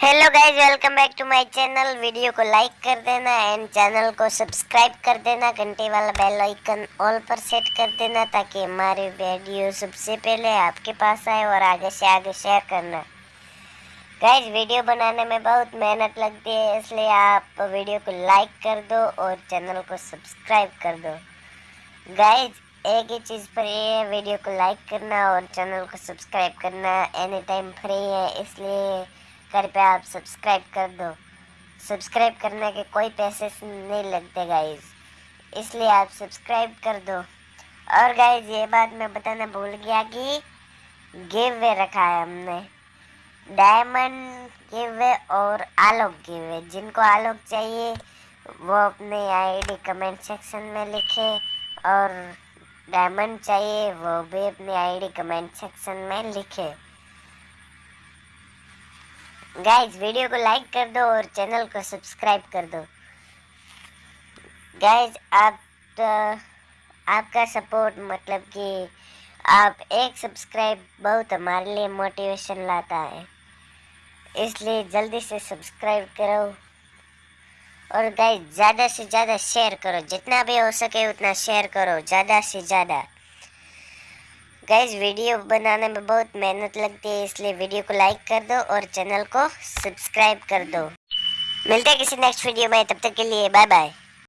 Hello guys welcome back to my channel video को like कर देना एंड चैनल को सब्सक्राइब कर देना. घंटे वाला बेल आइकन ऑल पर सेट कर देना ताकि हमारी वीडियो सबसे पहले आपके पास आए और आगे से आगे शेयर करना। गाइज़ वीडियो बनाने में बहुत मेहनत लगती है, इसलिए आप वीडियो को लाइक कर दो और चैनल को सब्सक्राइब कर दो। गाइज़ एक ही चीज़ ये है वीडियो को लाइक करना और चैनल को सब्सक्राइब करना एनी टाइम फ्री है, इसलिए कृपया आप सब्सक्राइब कर दो। सब्सक्राइब करने के कोई पैसे नहीं लगते गाइज़ इसलिए आप सब्सक्राइब कर दो। और गाइज़ ये बात मैं बताना भूल गया कि गिव वे रखा है हमने। डायमंड गिव वे और आलोक गिव वे जिनको आलोक चाहिए, वो अपने आईडी कमेंट सेक्शन में लिखे और डायमंड चाहिए, वो भी अपनी आईडी कमेंट सेक्शन में लिखे। गाइज़ वीडियो को लाइक कर दो और चैनल को सब्सक्राइब कर दो। गाइज़ आप तो, आपका सपोर्ट मतलब कि आप एक सब्सक्राइब बहुत हमारे लिए मोटिवेशन लाता है। इसलिए जल्दी से सब्सक्राइब करो और गाइस ज़्यादा से ज़्यादा शेयर करो। जितना भी हो सके उतना शेयर करो ज़्यादा से ज़्यादा। गाइज़ वीडियो बनाने में बहुत मेहनत लगती है, इसलिए वीडियो को लाइक कर दो और चैनल को सब्सक्राइब कर दो। मिलते हैं किसी नेक्स्ट वीडियो में, तब तक के लिए बाय बाय